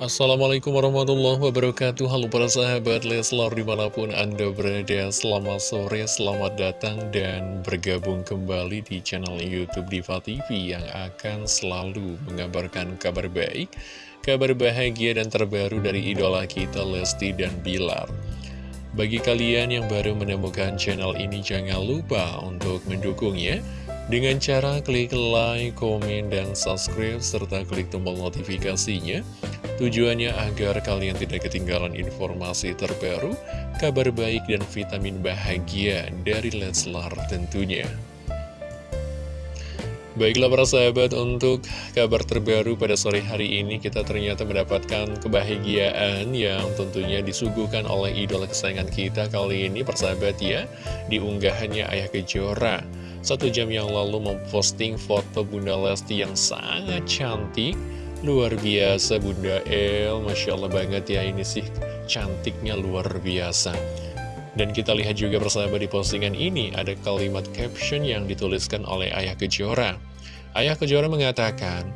Assalamualaikum warahmatullahi wabarakatuh. Halo para sahabat Leslar di mana pun anda berada Selamat sore, selamat datang dan bergabung kembali di channel Youtube Diva TV Yang akan selalu mengabarkan kabar baik Kabar bahagia dan terbaru dari idola kita Lesti dan Bilar. Bagi kalian yang baru menemukan channel ini jangan lupa untuk mendukungnya dengan cara klik like, komen, dan subscribe, serta klik tombol notifikasinya Tujuannya agar kalian tidak ketinggalan informasi terbaru, kabar baik dan vitamin bahagia dari Leslar tentunya. Baiklah para sahabat, untuk kabar terbaru pada sore hari ini kita ternyata mendapatkan kebahagiaan yang tentunya disuguhkan oleh idola kesayangan kita kali ini persahabat ya, di unggahannya Ayah Kejora. Satu jam yang lalu memposting foto Bunda Lesti yang sangat cantik, Luar biasa Bunda El, Masya Allah banget ya ini sih cantiknya luar biasa. Dan kita lihat juga bersama di postingan ini ada kalimat caption yang dituliskan oleh Ayah Kejora. Ayah Kejora mengatakan,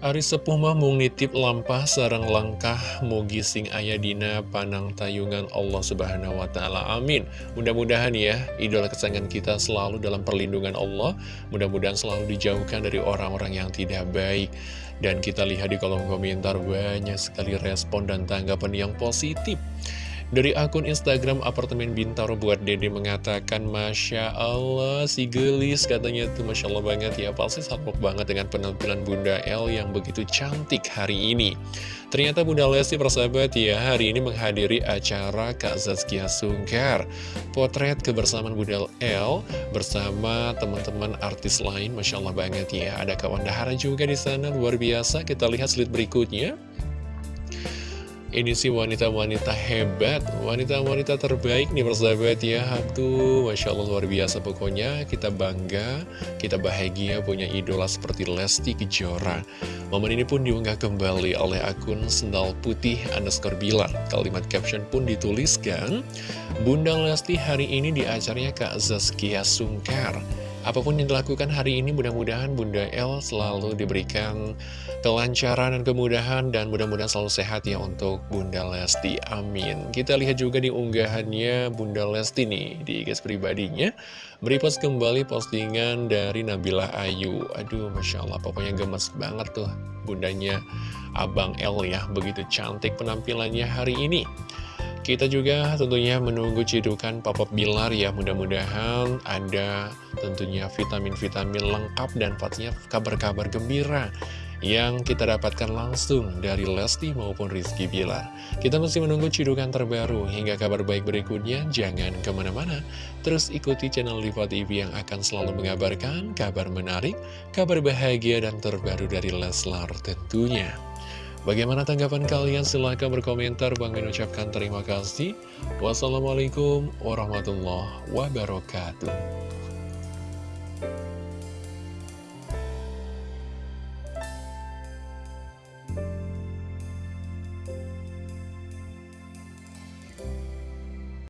Ari sepuh mah mung nitip lampah sarang langkah mugi sing ayah dina panang tayungan Allah subhanahu wa ta'ala. Amin. Mudah-mudahan ya idola kesayangan kita selalu dalam perlindungan Allah. Mudah-mudahan selalu dijauhkan dari orang-orang yang tidak baik. Dan kita lihat di kolom komentar banyak sekali respon dan tanggapan yang positif dari akun Instagram apartemen Bintaro buat Dede mengatakan Masya Allah si gelis katanya tuh Masya Allah banget ya Pasti salpok banget dengan penampilan Bunda L yang begitu cantik hari ini. Ternyata Bunda Lesti persahabat ya hari ini menghadiri acara Kak Zazkia Sungkar. Potret kebersamaan Bunda L bersama teman-teman artis lain Masya Allah banget ya. Ada kawan Dahara juga di sana luar biasa. Kita lihat slide berikutnya ini sih wanita-wanita hebat, wanita-wanita terbaik nih persahabat ya. Aduh, Masya Allah luar biasa pokoknya. Kita bangga, kita bahagia punya idola seperti Lesti Kejora. Momen ini pun diunggah kembali oleh akun Sendal Putih underscore Bilar Kalimat caption pun dituliskan Bunda Lesti hari ini di acaranya Kak Zaskia Sungkar Apa pun yang dilakukan hari ini mudah-mudahan Bunda El selalu diberikan kelancaran dan kemudahan dan mudah-mudahan selalu sehat ya untuk Bunda Lesti. Amin. Kita lihat juga di unggahannya Bunda Lesti nih di guys pribadinya. Merepost kembali postingan dari Nabila Ayu. Aduh Masya Allah pokoknya gemes banget tuh bundanya Abang El ya. Begitu cantik penampilannya hari ini. Kita juga tentunya menunggu cidukan Papa Bilar ya Mudah-mudahan ada tentunya vitamin-vitamin lengkap dan pastinya kabar-kabar gembira yang kita dapatkan langsung dari Lesti maupun Rizky Bilar. Kita masih menunggu cidukan terbaru hingga kabar baik berikutnya. Jangan ke mana-mana, terus ikuti channel Liva TV yang akan selalu mengabarkan kabar menarik, kabar bahagia dan terbaru dari Leslar tentunya. Bagaimana tanggapan kalian? Silahkan berkomentar. Bang Min ucapkan terima kasih. Wassalamualaikum warahmatullahi wabarakatuh.